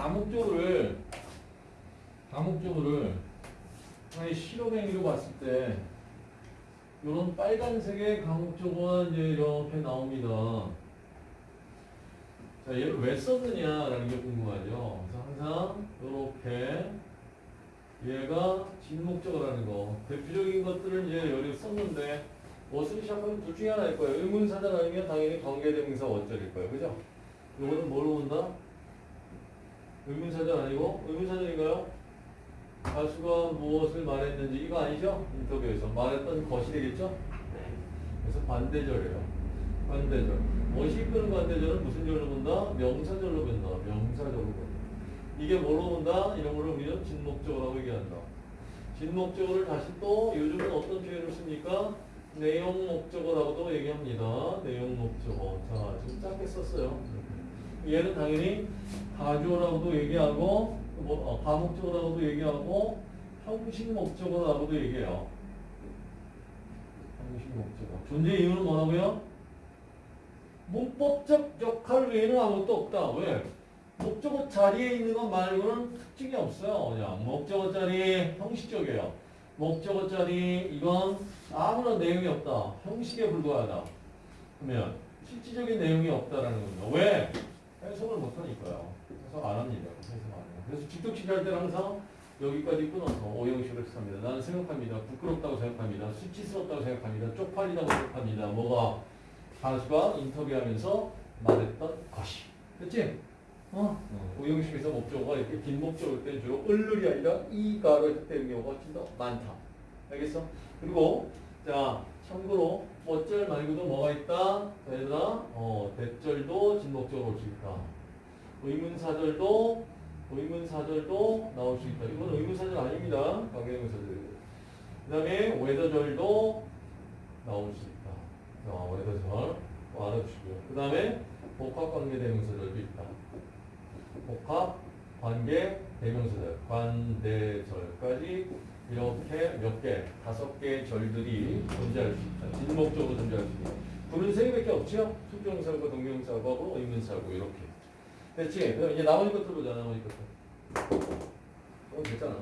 다목적으로를 다목적으로를 하나의 실험행위로 봤을 때 이런 빨간색의 강목적어가 이제 이렇게 나옵니다. 자, 얘를 왜 썼느냐라는 게 궁금하죠. 그래서 항상 이렇게 얘가 진목적어라는 거 대표적인 것들을 이제 여기 썼는데 무엇을 시작하면 둘 중에 하나일 거예요. 의문사절 아니면 당연히 관계대명사 어절일 거예요. 그죠? 이거는 뭘로 온다? 의문사절 아니고 의문사절인가요? 가수가 무엇을 말했는지 이거 아니죠? 인터뷰에서 말했던 것이 되겠죠? 그래서 반대절이에요. 반대절. 무엇이 이끄는 반대절은 무슨 절로 본다? 명사절로 본다. 명사절로 본다. 이게 뭐로 본다? 이런 거를 우리는 진목적어라고 얘기한다. 진목적어를 다시 또 요즘은 어떤 표현을 씁니까? 내용 목적어라고도 얘기합니다. 내용 목적어. 자, 지금 짧게 썼어요. 얘는 당연히 가조라고도 얘기하고 뭐, 어, 가목적어라고도 얘기하고 형식 목적어라고도 얘기해요. 형식 목적어. 존재 이유는 뭐라고요? 문법적 역할 외에는 아무것도 없다. 왜? 목적어 자리에 있는 것 말고는 특징이 없어요. 그냥 목적어 자리 형식적이에요. 목적어 자리 이건 아무런 내용이 없다. 형식에 불과하다. 그러면 실질적인 내용이 없다라는 겁니다. 왜? 해석을 못하니까요. 해석 안 합니다. 해석 안 해요. 그래서 직독식 할 때는 항상 여기까지 끊어서 오형식을 합니다. 나는 생각합니다. 부끄럽다고 생각합니다. 수치스럽다고 생각합니다. 쪽팔리다고 생각합니다. 뭐가 가수가 인터뷰하면서 말했던 것이. 됐지? 어? 오형식에서 목적어가 이렇게 긴 목적어일 때 주로 을룰이 아니라 이가로 해석되는 경우가 훨씬 더 많다. 알겠어? 그리고 자 참고로 어절 말고도 뭐가 있다? 자, 얘들아 어, 대절도 진목적으로 올 수 있다. 의문사절도 의문사절도 나올 수 있다. 이건 의문사절 아닙니다. 관계의문사절. 그 다음에 외도절도 나올 수 있다. 자, 외도절 뭐 알아주시고요. 그 다음에 복합관계대명사절도 있다. 복합 관계 대명사절 관대절까지 이렇게 몇 개, 다섯 개의 절들이 존재할 수 있다. 진목적으로 존재할 수 있다. 둘은 세 개밖에 없죠? 수정사고, 동명사고, 의문사고 이렇게. 됐지? 이제 나머지 것들 보자. 나머지 것들. 어, 됐잖아.